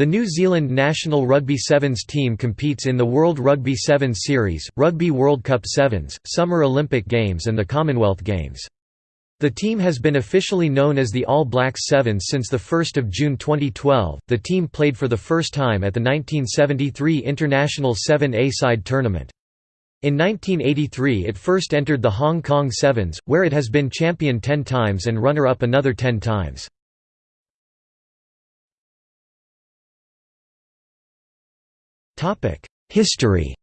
The New Zealand national Rugby Sevens team competes in the World Rugby Sevens Series, Rugby World Cup Sevens, Summer Olympic Games and the Commonwealth Games. The team has been officially known as the All Blacks Sevens since 1 June 2012. The team played for the first time at the 1973 International 7A side tournament. In 1983 it first entered the Hong Kong Sevens, where it has been champion 10 times and runner-up another 10 times. History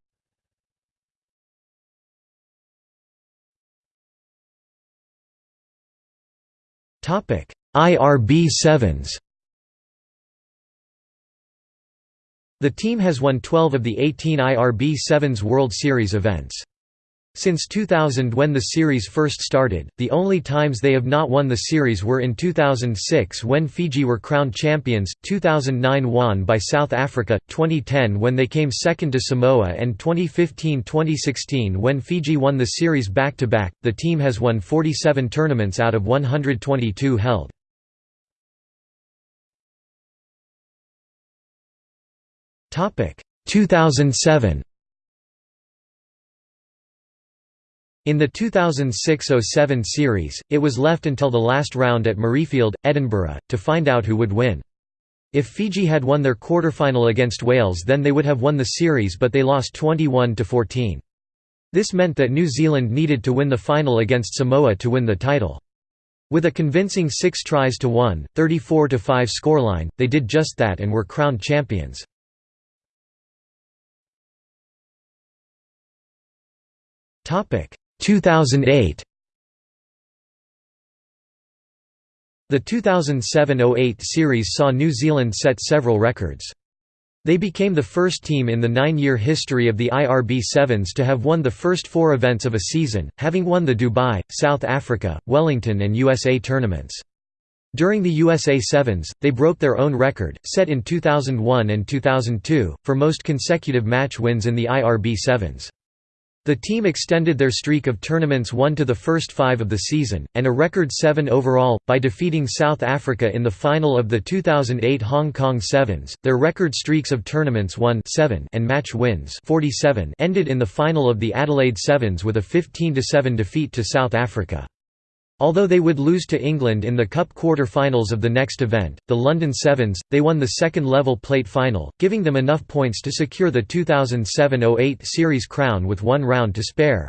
Topic: IRB sevens The team has won 12 of the 18 IRB Sevens World Series events. Since 2000 when the series first started, the only times they have not won the series were in 2006 when Fiji were crowned champions, 2009 won by South Africa, 2010 when they came second to Samoa and 2015-2016 when Fiji won the series back-to-back. -back. The team has won 47 tournaments out of 122 held. Topic 2007 In the 2006–07 series, it was left until the last round at Murrayfield, Edinburgh, to find out who would win. If Fiji had won their quarterfinal against Wales then they would have won the series but they lost 21–14. This meant that New Zealand needed to win the final against Samoa to win the title. With a convincing 6 tries to 1, 34–5 scoreline, they did just that and were crowned champions. Topic 2008 The 2007–08 series saw New Zealand set several records. They became the first team in the nine-year history of the IRB Sevens to have won the first four events of a season, having won the Dubai, South Africa, Wellington and USA tournaments. During the USA Sevens, they broke their own record, set in 2001 and 2002, for most consecutive match wins in the IRB Sevens. The team extended their streak of tournaments won to the first five of the season, and a record seven overall, by defeating South Africa in the final of the 2008 Hong Kong Sevens. Their record streaks of tournaments won seven and match wins 47 ended in the final of the Adelaide Sevens with a 15–7 defeat to South Africa. Although they would lose to England in the Cup quarter-finals of the next event, the London Sevens, they won the second-level plate final, giving them enough points to secure the 2007–08 series crown with one round to spare.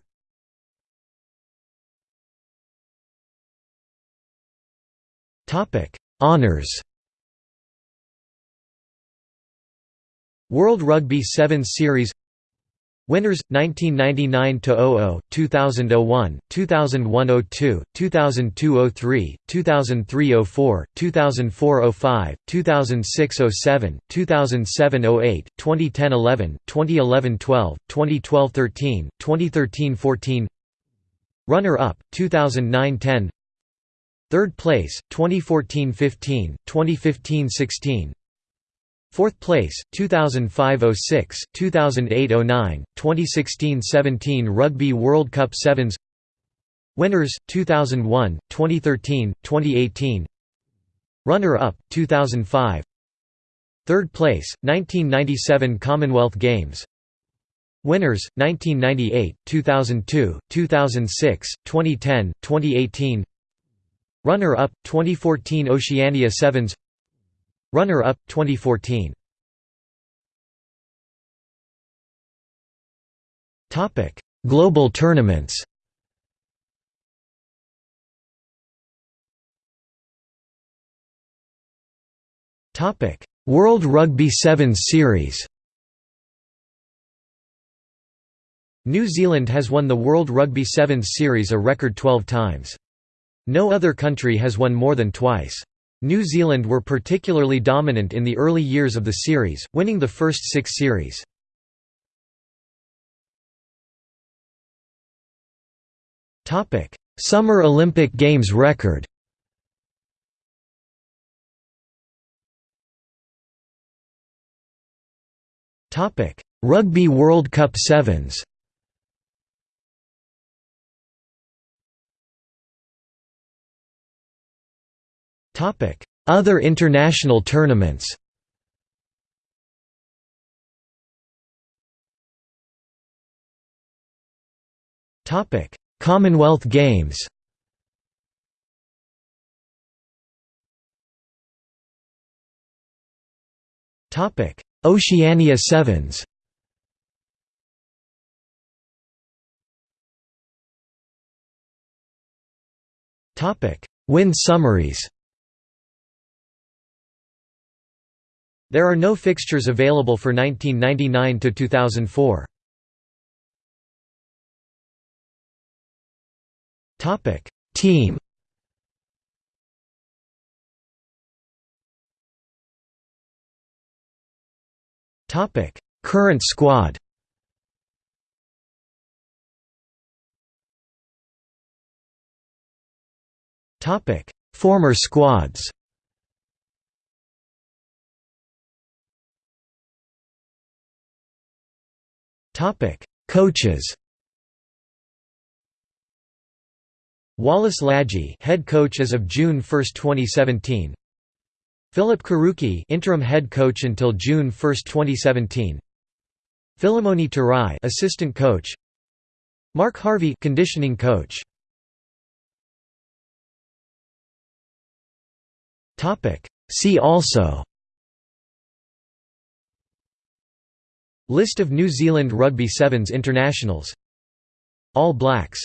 Honours World Rugby Sevens Series Winners 1999 00, 2001, 2001 02, 2002 03, 2003 04, 2004 05, 2006 07, 2007 08, 2010 11, 2011 12, 2012 13, 2013 14. Runner up 2009 10. Third place 2014 15, 2015 16. Fourth place, 2005–06, 2008–09, 2016–17 Rugby World Cup Sevens. Winners, 2001, 2013, 2018 Runner-up, 2005 Third place, 1997 Commonwealth Games. Winners, 1998, 2002, 2006, 2010, 2018 Runner-up, 2014 Oceania Sevens Runner-up 2014. Topic: Global tournaments. Topic: World Rugby Sevens Series. New Zealand has won the World Rugby Sevens Series a record 12 times. No other country has won more than twice. New Zealand were particularly dominant in the early years of the series, winning the first six series. Summer Olympic Games record Rugby World Cup Sevens Other international tournaments Topic: Commonwealth Games. Topic: Oceania Sevens. Topic: Win summaries. There are no fixtures available for 1999 to 2004. Topic: Team. Topic: Current squad. Topic: Former squads. Coaches. Wallace Ladji, head coach as of June 1, 2017. Philip Karuki, interim head coach until June 1, 2017. Philemoni Tarai, assistant coach. Mark Harvey, conditioning coach. Topic: See also List of New Zealand Rugby Sevens internationals. All Blacks